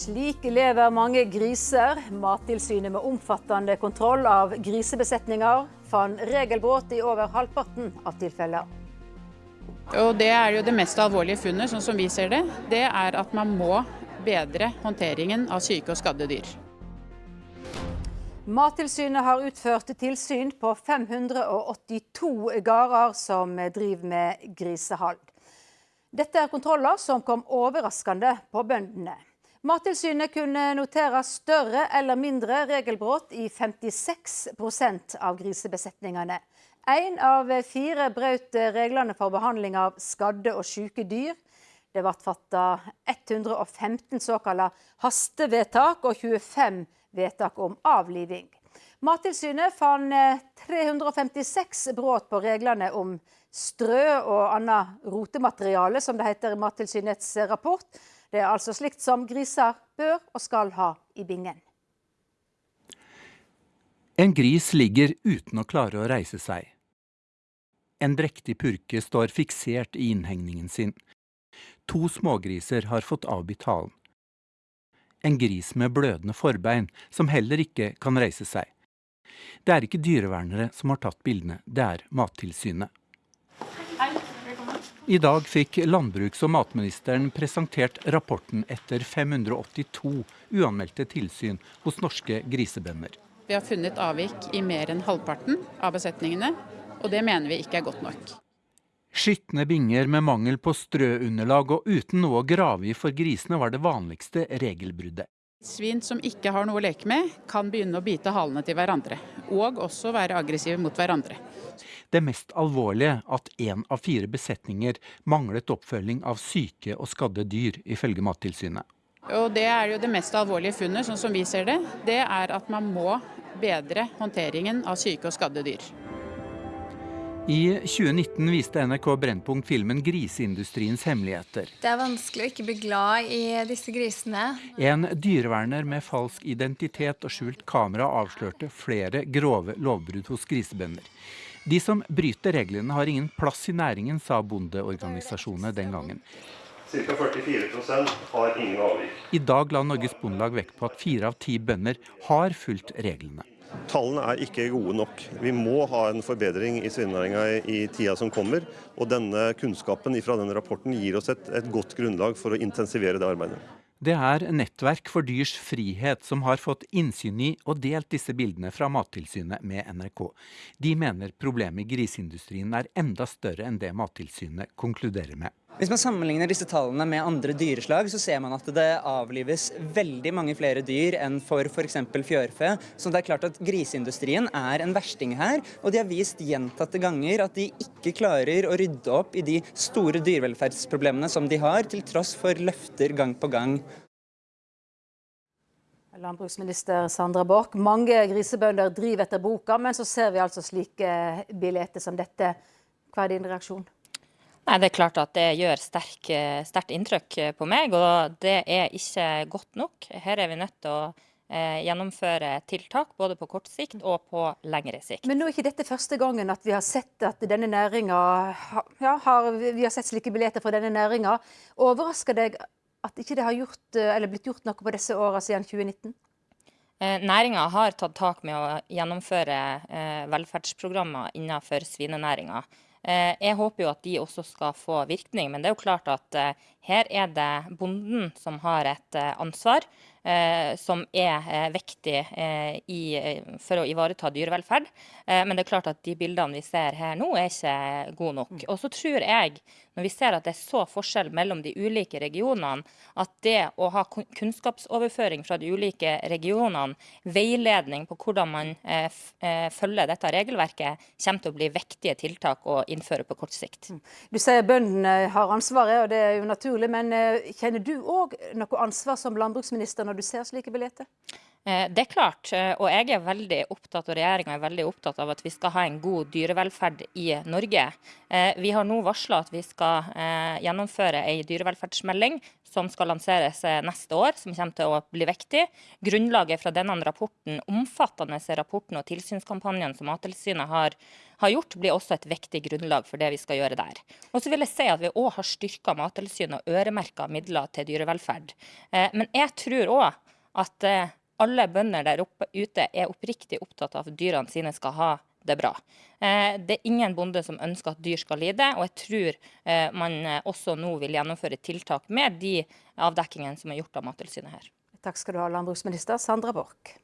Slik lever mange griser. Mattilsynet med omfattende kontroll av grisebesetninger fant regelbrudd i over halvparten av tilfeller. Og Det er jo det mest alvorlige funnet, sånn som vi ser det. Det er at man må bedre håndteringen av syke og skadde dyr. Mattilsynet har utført tilsyn på 582 gårder som driver med grisehold. Dette er kontroller som kom overraskende på bøndene. Mattilsynet kunne notere større eller mindre regelbrudd i 56% av grisebesetningene. Én av fire brøt reglene for behandling av skadde og syke dyr. Det ble fattet 115 såkalte hastevedtak og 25 vedtak om avliving. Mattilsynet fant 356 brudd på reglene om strø og annet rotemateriale, som det heter i Mattilsynets rapport. Det er altså slikt som griser bør og skal ha i bingen. En gris ligger uten å klare å reise seg. En drektig purke står fiksert i innhegningen sin. To smågriser har fått avbitt halen. En gris med blødende forbein, som heller ikke kan reise seg. Det er ikke dyrevernere som har tatt bildene, det er Mattilsynet. I dag fikk landbruks- og matministeren presentert rapporten etter 582 uanmeldte tilsyn hos norske grisebønder. Vi har funnet avvik i mer enn halvparten av besetningene, og det mener vi ikke er godt nok. Skitne binger med mangel på strøunderlag og uten noe å grave i for grisene var det vanligste regelbruddet. Svin som ikke har noe å leke med, kan begynne å bite halene til hverandre. Og også være aggressive mot hverandre. Det mest alvorlige at én av fire besetninger manglet oppfølging av syke og skadde dyr, ifølge Mattilsynet. Og Det er jo det mest alvorlige funnet, sånn som vi ser det. Det er at man må bedre håndteringen av syke og skadde dyr. I 2019 viste NRK Brennpunkt filmen 'Griseindustriens hemmeligheter'. Det er vanskelig å ikke bli glad i disse grisene. En dyreverner med falsk identitet og skjult kamera avslørte flere grove lovbrudd hos grisebønder. De som bryter reglene har ingen plass i næringen, sa bondeorganisasjonene den gangen. Ca. 44% har ingen avvik. I dag la Norges Bondelag vekt på at fire av ti bønder har fulgt reglene. Tallene er ikke gode nok. Vi må ha en forbedring i svinenæringa i tida som kommer. Og denne kunnskapen fra denne rapporten gir oss et, et godt grunnlag for å intensivere det arbeidet. Det er Nettverk for dyrs frihet som har fått innsyn i og delt disse bildene fra Mattilsynet med NRK. De mener problemet i griseindustrien er enda større enn det Mattilsynet konkluderer med. Hvis man sammenligner disse tallene med andre dyreslag, så ser man at det avlives veldig mange flere dyr enn for f.eks. fjørfe. Så det er klart at griseindustrien er en versting her. Og de har vist gjentatte ganger at de ikke klarer å rydde opp i de store dyrevelferdsproblemene som de har, til tross for løfter gang på gang. Landbruksminister Sandra Borch, mange grisebønder driver etter boka, men så ser vi altså slike billetter som dette. Hva er din reaksjon? Nei, Det er klart at det gjør sterkt inntrykk på meg, og det er ikke godt nok. Her er vi nødt til å eh, gjennomføre tiltak både på kort sikt og på lengre sikt. Men nå er ikke dette første gangen at vi har sett at denne næringa ja, har, vi har sett slike billetter fra denne næringa. Overrasker deg at ikke det har gjort, blitt gjort noe på disse åra siden 2019? Eh, Næringa har tatt tak med å gjennomføre eh, velferdsprogrammer innenfor svinenæringa. Eh, jeg håper jo at de også skal få virkning, men det er jo klart at eh, her er det bonden som har et eh, ansvar. Som er viktig i, for å ivareta dyrevelferd. Men det er klart at de bildene vi ser her nå, er ikke gode nok. Mm. Og så tror jeg, når vi ser at det er så forskjell mellom de ulike regionene, at det å ha kunnskapsoverføring fra de ulike regionene, veiledning på hvordan man følger dette regelverket, kommer til å bli viktige tiltak å innføre på kort sikt. Mm. Du sier bøndene har ansvaret, og det er jo naturlig. Men eh, kjenner du òg noe ansvar som landbruksminister når du ser slike billetter? Eh, det er klart, eh, og jeg er veldig opptatt, og regjeringa er veldig opptatt av at vi skal ha en god dyrevelferd i Norge. Eh, vi har nå varsla at vi skal gjennomføre ei dyrevelferdsmelding som skal lanseres neste år, som kommer til å bli viktig. Grunnlaget fra denne rapporten, omfattende rapporten og tilsynskampanjen som Mattilsynet har, har, gjort, blir også et viktig grunnlag for det vi skal gjøre der. Og så vil jeg si at Vi òg har styrka Mattilsynet og øremerka midler til dyrevelferd. Men jeg tror òg at alle bønder der oppe, ute er oppriktig opptatt av at dyrene sine skal ha det bra. Eh, det er ingen bonde som ønsker at dyr skal lide, og jeg tror eh, man eh, også nå vil gjennomføre tiltak med de avdekkingene som er gjort av Mattilsynet her. Takk skal du ha, landbruksminister Sandra Borch.